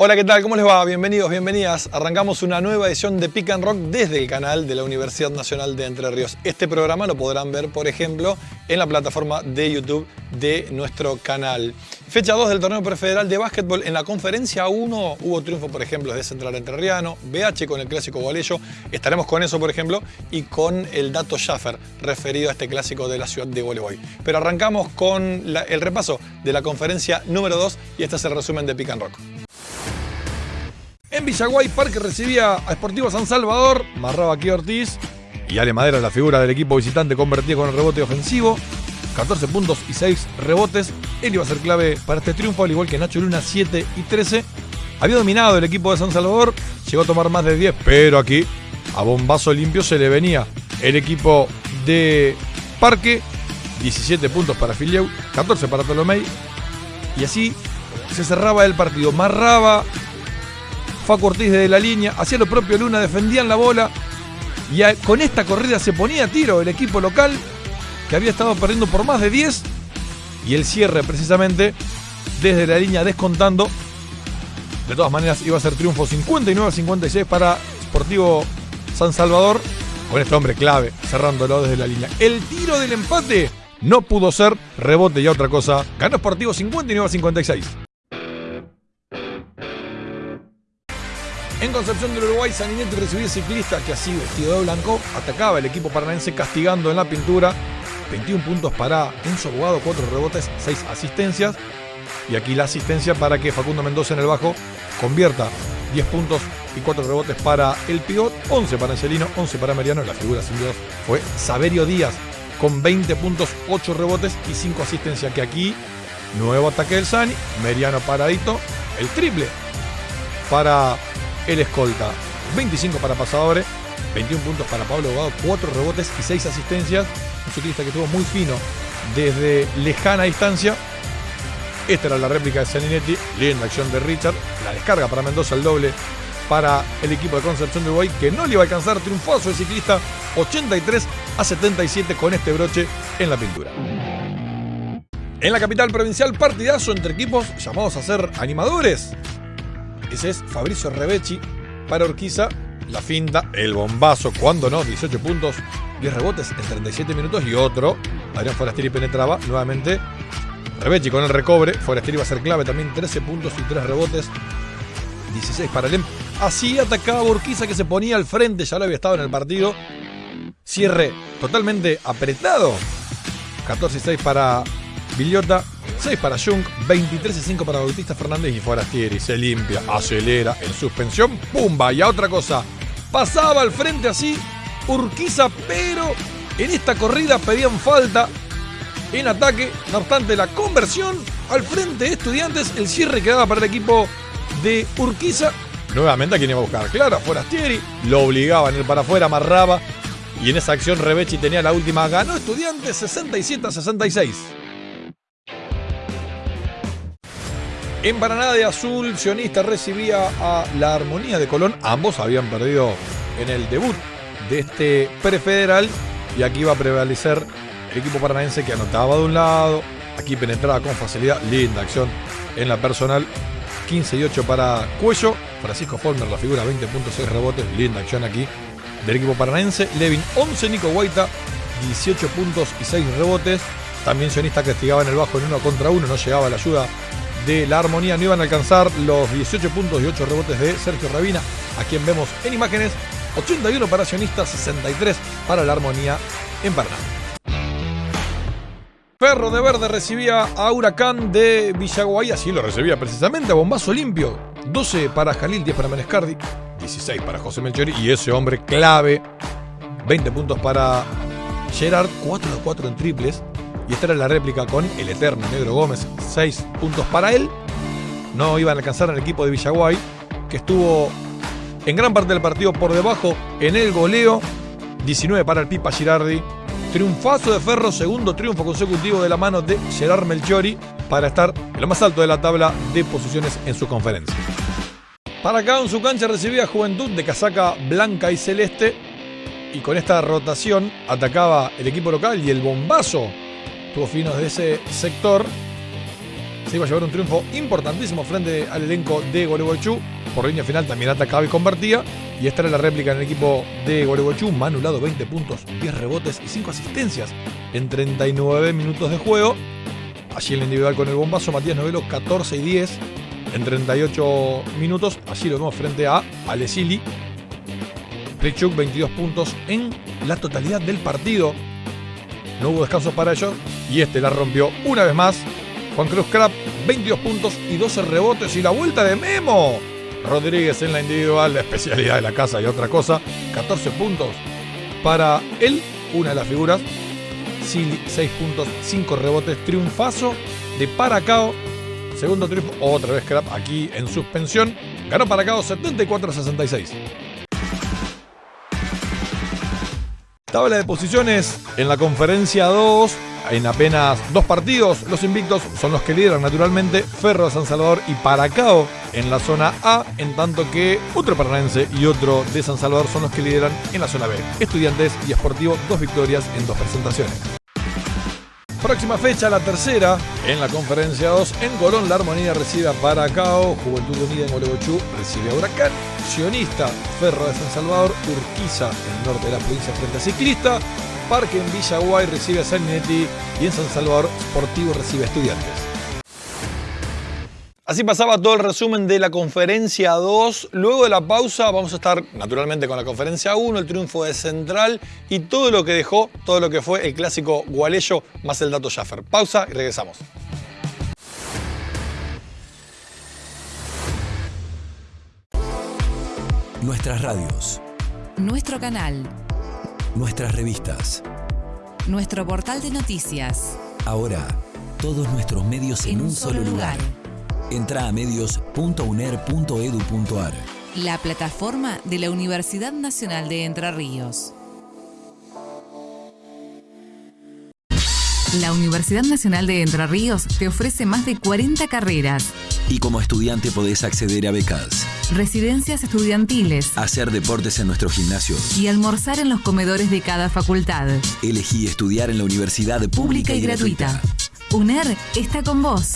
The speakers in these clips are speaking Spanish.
Hola, ¿qué tal? ¿Cómo les va? Bienvenidos, bienvenidas. Arrancamos una nueva edición de Pick and Rock desde el canal de la Universidad Nacional de Entre Ríos. Este programa lo podrán ver, por ejemplo, en la plataforma de YouTube de nuestro canal. Fecha 2 del torneo prefederal de básquetbol. En la conferencia 1 hubo triunfo, por ejemplo, de Central Entrerriano, BH con el clásico Gualeyo. Estaremos con eso, por ejemplo, y con el dato Schaffer referido a este clásico de la ciudad de Gualeguay. Pero arrancamos con el repaso de la conferencia número 2 y este es el resumen de Pick and Rock. Villaguay, Parque recibía a Sportivo San Salvador, marraba aquí Ortiz y Ale Madera, la figura del equipo visitante, convertía con el rebote ofensivo. 14 puntos y 6 rebotes. Él iba a ser clave para este triunfo, al igual que Nacho Luna, 7 y 13. Había dominado el equipo de San Salvador, llegó a tomar más de 10, pero aquí a bombazo limpio se le venía el equipo de Parque. 17 puntos para Filieu, 14 para Tolomei. Y así se cerraba el partido. Marraba Facu Ortiz desde la línea, hacía lo propio Luna, defendían la bola y con esta corrida se ponía a tiro el equipo local que había estado perdiendo por más de 10 y el cierre precisamente desde la línea descontando. De todas maneras iba a ser triunfo 59-56 para Sportivo San Salvador con este hombre clave cerrándolo desde la línea. El tiro del empate no pudo ser rebote y otra cosa. Ganó Sportivo 59-56. En Concepción del Uruguay, Saninetti recibió el ciclista que así vestido de blanco atacaba el equipo paranaense castigando en la pintura. 21 puntos para Enzo Bogado, 4 rebotes, 6 asistencias. Y aquí la asistencia para que Facundo Mendoza en el bajo convierta 10 puntos y 4 rebotes para el pivot, 11 para Angelino, 11 para Mariano. La figura sin duda fue Saverio Díaz con 20 puntos, 8 rebotes y 5 asistencias. Que aquí, nuevo ataque del Sani, Mariano paradito, el triple para el escolta. 25 para Pasadores, 21 puntos para Pablo Bogado, 4 rebotes y 6 asistencias. Un ciclista que estuvo muy fino desde lejana distancia. Esta era la réplica de Saninetti, linda acción de Richard. La descarga para Mendoza, el doble para el equipo de Concepción de Uruguay, que no le iba a alcanzar triunfoso el ciclista 83 a 77 con este broche en la pintura. En la capital provincial, partidazo entre equipos llamados a ser animadores. Ese es Fabricio Rebechi para Orquiza. La finta, el bombazo, cuando no, 18 puntos, 10 rebotes en 37 minutos y otro. Adrián Forasteri penetraba nuevamente. Rebechi con el recobre. Forasteri va a ser clave también, 13 puntos y 3 rebotes. 16 para el Así atacaba Urquiza que se ponía al frente, ya lo había estado en el partido. Cierre totalmente apretado. 14 y 6 para Villota. 6 para Jung, 23 y 5 para Bautista Fernández y Forastieri. Se limpia, acelera, en suspensión, ¡pumba! Y a otra cosa, pasaba al frente así Urquiza, pero en esta corrida pedían falta en ataque. No obstante, la conversión al frente de Estudiantes, el cierre quedaba para el equipo de Urquiza. Nuevamente a quien iba a buscar, claro, Forastieri, lo obligaban el para afuera, amarraba. Y en esa acción Rebechi tenía la última, ganó Estudiantes 67 a 66. En Paraná de Azul, Sionista recibía a la Armonía de Colón. Ambos habían perdido en el debut de este prefederal. Y aquí iba a prevalecer el equipo paranaense que anotaba de un lado. Aquí penetraba con facilidad. Linda acción en la personal. 15 y 8 para Cuello. Francisco Forner, la figura, 20.6 rebotes. Linda acción aquí del equipo paranaense. Levin 11, Nico Guaita, 18 puntos y 6 rebotes. También Sionista castigaba en el bajo en uno contra uno. No llegaba la ayuda de la armonía no iban a alcanzar los 18 puntos y 8 rebotes de Sergio Rabina, a quien vemos en imágenes. 81 para Sionista, 63 para la armonía en Paraná. Ferro de Verde recibía a Huracán de Villaguay, así lo recibía precisamente a bombazo limpio. 12 para Jalil, 10 para Menescardi, 16 para José Melchori y ese hombre clave. 20 puntos para Gerard, 4 de 4 en triples, y esta era la réplica con el eterno Negro Gómez. 6 puntos para él. No iban a alcanzar al equipo de Villaguay, que estuvo en gran parte del partido por debajo en el goleo. 19 para el Pipa Girardi. Triunfazo de Ferro, segundo triunfo consecutivo de la mano de Gerard Melchiori para estar en lo más alto de la tabla de posiciones en su conferencia. Para acá en su cancha recibía Juventud de casaca blanca y celeste y con esta rotación atacaba el equipo local y el bombazo tuvo finos de ese sector. se iba a llevar un triunfo importantísimo frente al elenco de Gualeguaychú. Por línea final también atacaba y convertía. Y esta era la réplica en el equipo de Gualeguaychú. Manulado 20 puntos, 10 rebotes y 5 asistencias en 39 minutos de juego. Allí el individual con el bombazo, Matías Novelo 14 y 10 en 38 minutos. Allí lo vemos frente a Alesili. Plichuk 22 puntos en la totalidad del partido. No hubo descanso para ellos y este la rompió una vez más. Juan Cruz Crap 22 puntos y 12 rebotes y la vuelta de Memo. Rodríguez en la individual, la especialidad de la casa y otra cosa. 14 puntos para él, una de las figuras. 6 puntos, 5 rebotes, triunfazo de Paracao. Segundo triunfo, otra vez Crap aquí en suspensión. Ganó Paracao 74-66. Tabla de posiciones en la conferencia 2. En apenas dos partidos, los invictos son los que lideran naturalmente Ferro de San Salvador y Paracao en la zona A, en tanto que otro paranaense y otro de San Salvador son los que lideran en la zona B. Estudiantes y Esportivo, dos victorias en dos presentaciones. Próxima fecha, la tercera, en la conferencia 2, en Colón, la Armonía recibe a Paracao, Juventud Unida en Gualeguaychú recibe a Huracán, Sionista, Ferro de San Salvador, Urquiza, en el norte de la provincia frente a Ciclista, Parque en Villaguay recibe a Salinetti y en San Salvador, Sportivo recibe a Estudiantes. Así pasaba todo el resumen de la conferencia 2. Luego de la pausa vamos a estar naturalmente con la conferencia 1, el triunfo de Central y todo lo que dejó, todo lo que fue el clásico Gualeyo más el dato Schaffer. Pausa y regresamos. Nuestras radios. Nuestro canal. Nuestras revistas. Nuestro portal de noticias. Ahora, todos nuestros medios en, un solo lugar. Entra a medios.uner.edu.ar. La plataforma de la Universidad Nacional de Entre Ríos. La Universidad Nacional de Entre Ríos te ofrece más de 40 carreras. Y como estudiante podés acceder a becas, Residencias estudiantiles hacer deportes en nuestro gimnasio. y almorzar en los comedores de cada facultad. Elegí estudiar en la universidad Pública y gratuita. UNER está con vos.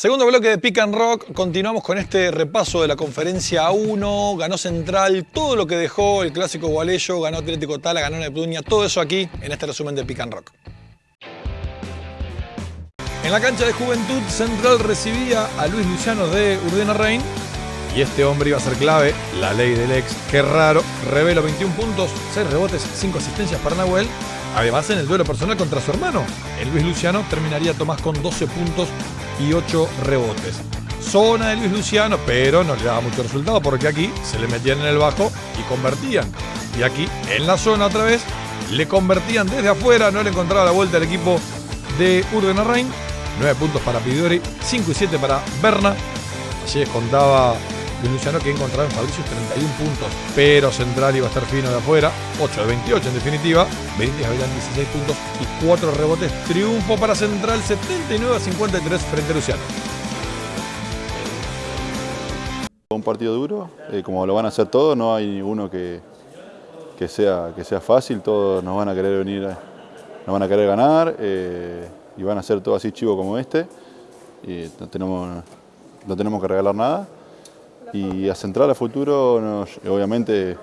Segundo bloque de Pick and Rock, continuamos con este repaso de la conferencia 1, ganó Central, todo lo que dejó el clásico Gualeyo, ganó Atlético Tala, ganó Neptunia, todo eso aquí en este resumen de Pick and Rock. En la cancha de Juventud, Central recibía a Luis Luciano de Urdena Rein y este hombre iba a ser clave, la ley del ex, qué raro, revelo 21 puntos, 6 rebotes, 5 asistencias para Nahuel. Además, en el duelo personal contra su hermano, el Luis Luciano terminaría Tomás con 12 puntos y 8 rebotes. Zona de Luis Luciano, pero no le daba mucho resultado porque aquí se le metían en el bajo y convertían. Y aquí, en la zona otra vez, le convertían desde afuera, no le encontraba la vuelta al equipo de Urdena Rein. 9 puntos para Pidori, 5 y 7 para Berna. Allí contaba Luis Luciano que encontraba en Fabricios 31 puntos, pero Central iba a estar fino de afuera, 8 de 28 en definitiva, Benítez habían 16 puntos y 4 rebotes, triunfo para Central 79 a 53 frente a Luciano. Un partido duro, eh, como lo van a hacer todos, no hay ninguno que, que, sea, que sea fácil, todos nos van a querer venir, nos van a querer ganar eh, y van a ser todos así chivos como este. No tenemos, no tenemos que regalar nada. Y a Central a futuro, nos- obviamente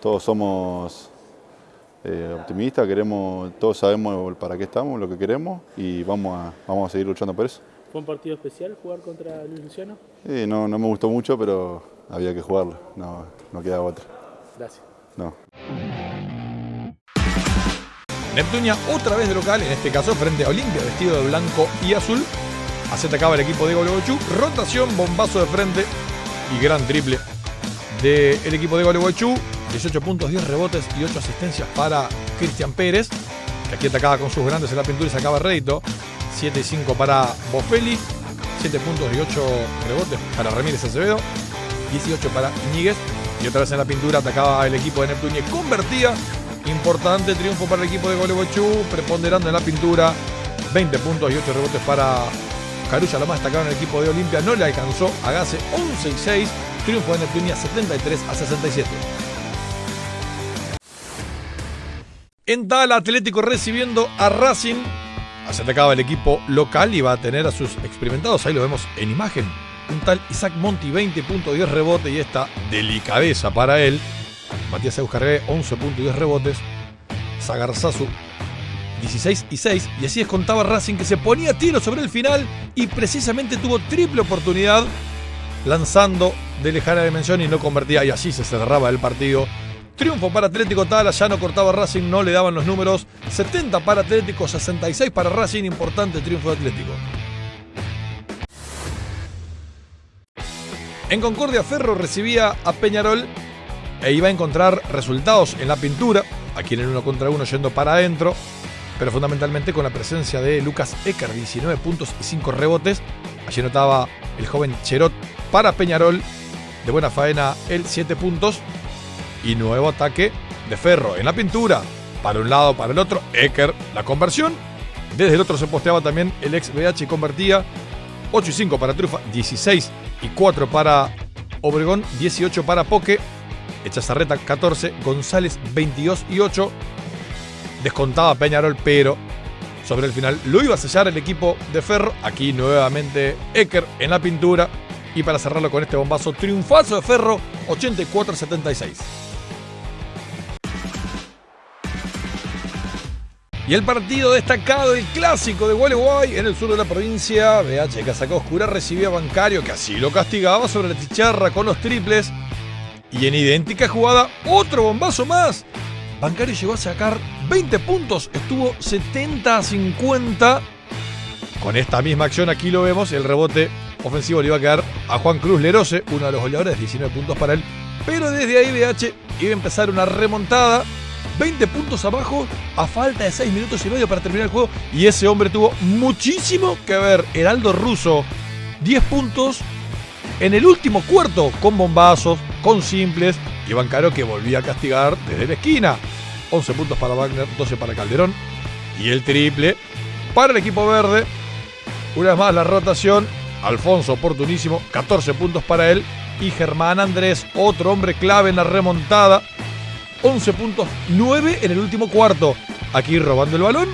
todos somos eh, optimistas, queremos, todos sabemos para qué estamos, lo que queremos y vamos a, vamos a seguir luchando por eso. ¿Fue un partido especial jugar contra Luis Luciano? Sí, no, no me gustó mucho, pero había que jugarlo, no, no quedaba otra. Gracias. No. Neptunia otra vez de local, en este caso frente a Olimpia, vestido de blanco y azul. Así atacaba el equipo de Gualeguaychú. Rotación, bombazo de frente y gran triple del equipo de Gualeguaychú. 18 puntos, 10 rebotes y 8 asistencias para Cristian Pérez, que aquí atacaba con sus grandes en la pintura y sacaba rédito. 7 y 5 para Bofelli, 7 puntos y 8 rebotes para Ramírez Acevedo, 18 para Iñiguez. Y otra vez en la pintura atacaba el equipo de Neptunia y convertía. Importante triunfo para el equipo de Gualeguaychú, preponderando en la pintura. 20 puntos y 8 rebotes para Carulla, lo más destacado en el equipo de Olimpia. No le alcanzó a Gase 11 y 6. triunfo de Neptunia 73 a 67. En tal Atlético recibiendo a Racing. Se atacaba el equipo local y va a tener a sus experimentados, ahí lo vemos en imagen. Un tal Isaac Monti, 20 puntos, 10 rebotes y esta delicadeza para él. Matías Euskargué, 11 puntos y 10 rebotes. Sagarzazu, 16 y 6. Y así descontaba Racing que se ponía tiro sobre el final y precisamente tuvo triple oportunidad lanzando de lejana dimensión y no convertía. Y así se cerraba el partido. Triunfo para Atlético Tala, ya no cortaba Racing, no le daban los números. 70 para Atlético, 66 para Racing, importante triunfo de Atlético. En Concordia Ferro recibía a Peñarol e iba a encontrar resultados en la pintura, aquí en el uno contra uno yendo para adentro, pero fundamentalmente con la presencia de Lucas Ecker, 19 puntos y 5 rebotes. Allí notaba el joven Cherot para Peñarol, de buena faena el 7 puntos y nuevo ataque de Ferro en la pintura. Para un lado, para el otro, Ecker la conversión. Desde el otro se posteaba también el ex BH convertía 8 y 5 para Trufa, 16 y 4 para Obregón, 18 para Poque, Echazarreta 14, González 22 y 8. Descontaba Peñarol, pero sobre el final lo iba a sellar el equipo de Ferro. Aquí nuevamente Ecker en la pintura. Y para cerrarlo con este bombazo, triunfazo de Ferro, 84-76. Y el partido destacado, el clásico de Gualeguay en el sur de la provincia. BH Casaca Oscura recibía a Bancario, que así lo castigaba sobre la chicharra con los triples. Y en idéntica jugada, otro bombazo más. Bancario llegó a sacar 20 puntos, estuvo 70 a 50. Con esta misma acción aquí lo vemos, el rebote ofensivo le iba a quedar a Juan Cruz Lerose, uno de los goleadores, 19 puntos para él. Pero desde ahí BH iba a empezar una remontada 20 puntos abajo a falta de 6 minutos y medio para terminar el juego. Y ese hombre tuvo muchísimo que ver. Heraldo Russo, 10 puntos en el último cuarto con bombazos, con simples. Y Bancaro que volvía a castigar desde la esquina. 11 puntos para Wagner, 12 para Calderón. Y el triple para el equipo verde. Una vez más la rotación. Alfonso oportunísimo, 14 puntos para él. Y Germán Andrés, otro hombre clave en la remontada. 11 puntos, 9 en el último cuarto. Aquí robando el balón.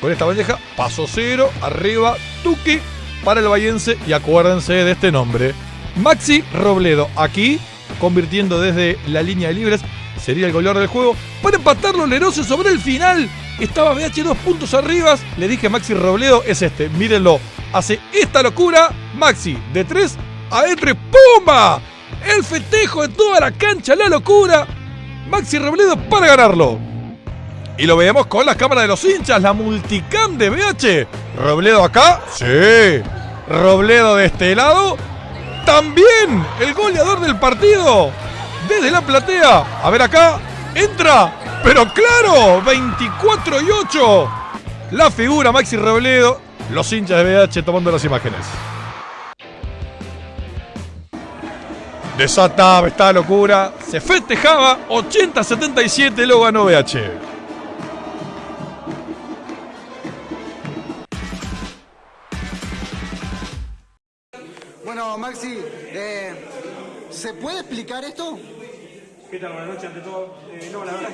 Con esta bandeja, paso cero, arriba, Tuki para el Vallense. Y acuérdense de este nombre. Maxi Robledo, aquí convirtiendo desde la línea de libres. Sería el goleador del juego. Para empatarlo Lerose sobre el final. Estaba BH dos puntos arriba. Le dije Maxi Robledo es este. Mírenlo. Hace esta locura. Maxi de 3 a entre ¡Pumba! El festejo de toda la cancha. La locura. Maxi Robledo para ganarlo. Y lo vemos con las cámaras de los hinchas, la multicam de BH. Robledo acá, sí. Robledo de este lado, también el goleador del partido. Desde la platea, a ver acá, entra, pero claro, 24 y 8. La figura Maxi Robledo, los hinchas de BH tomando las imágenes. Desataba esta locura. Se festejaba. 80-77 lo ganó BH. Bueno, Maxi, eh, ¿se puede explicar esto? ¿Qué tal? Buenas noches ante todo. Eh, no, la verdad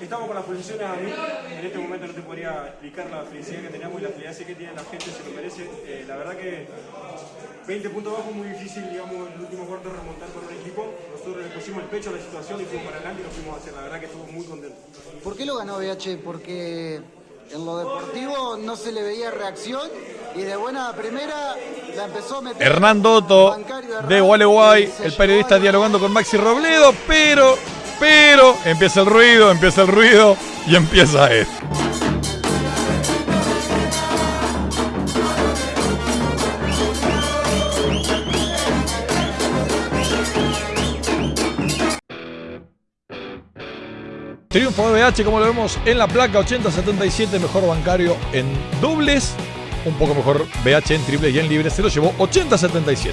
estamos con las posiciones a mí. En este momento no te podría explicar la felicidad que tenemos y la felicidad que tiene la gente, se lo merece. Eh, la verdad que 20 puntos abajo, muy difícil, digamos, el último cuarto remontar con un equipo. Nosotros le pusimos el pecho a la situación y fuimos para adelante y lo fuimos a hacer. La verdad que estuvo muy contento. ¿Por qué lo ganó BH? Porque en lo deportivo no se le veía reacción y de buena primera la empezó a meter. Hernán Dotto de Gualeguay, el periodista dialogando con Maxi Robledo, pero, pero, empieza el ruido, empieza el ruido y empieza esto. Triunfo de BH, como lo vemos en la placa, 80-77, mejor bancario en dobles. Un poco mejor BH en triple y en libre, se lo llevó 80-77.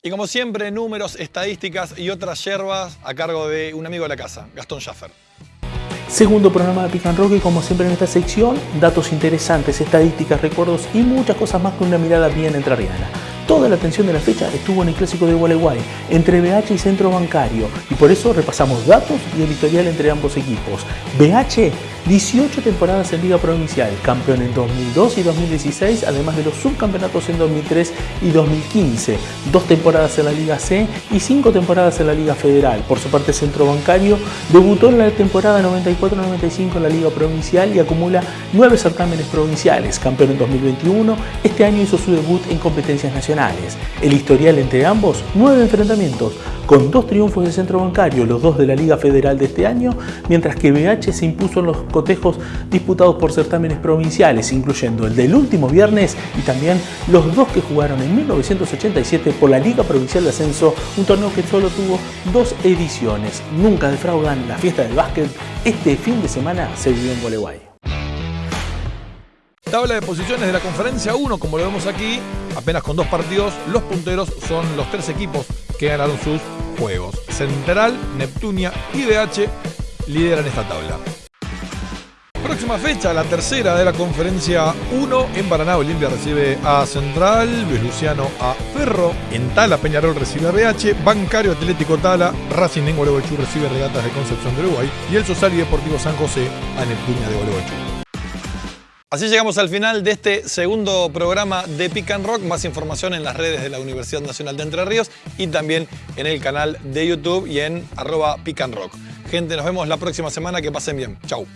Y como siempre, números, estadísticas y otras yerbas a cargo de un amigo de la casa, Gastón Schaffer. Segundo programa de Pican Rock y como siempre en esta sección, datos interesantes, estadísticas, recuerdos y muchas cosas más con una mirada bien entrerriana. Toda la atención de la fecha estuvo en el clásico de Gualeguay, entre BH y Centro Bancario, y por eso repasamos datos y el historial entre ambos equipos. BH 18 temporadas en Liga Provincial, campeón en 2002 y 2016, además de los subcampeonatos en 2003 y 2015, dos temporadas en la Liga C y cinco temporadas en la Liga Federal. Por su parte, Centro Bancario debutó en la temporada 94-95 en la Liga Provincial y acumula nueve certámenes provinciales, campeón en 2021, este año hizo su debut en competencias nacionales. El historial entre ambos, nueve enfrentamientos, con dos triunfos de Centro Bancario, los dos de la Liga Federal de este año, mientras que BH se impuso en los cotejos disputados por certámenes provinciales, incluyendo el del último viernes y también los dos que jugaron en 1987 por la Liga Provincial de Ascenso, un torneo que solo tuvo dos ediciones. Nunca defraudan la fiesta del básquet. Este fin de semana se vivió en Gualeguay. Tabla de posiciones de la conferencia 1, como lo vemos aquí, apenas con dos partidos, los punteros son los tres equipos que ganaron sus juegos. Central, Neptunia y BH lideran esta tabla. Próxima fecha, la tercera de la conferencia 1 en Paraná. Olimpia recibe a Central, Luis Luciano a Ferro, en Tala Peñarol recibe a BH, Bancario Atlético Tala, Racing de Gualeguaychú recibe Regatas de Concepción de Uruguay y el Sosal y Deportivo San José a Neptunia de Gualeguaychú. Así llegamos al final de este segundo programa de Pick and Rock. Más información en las redes de la Universidad Nacional de Entre Ríos y también en el canal de YouTube y en arroba Pick and Rock. Gente, nos vemos la próxima semana. Que pasen bien. Chau.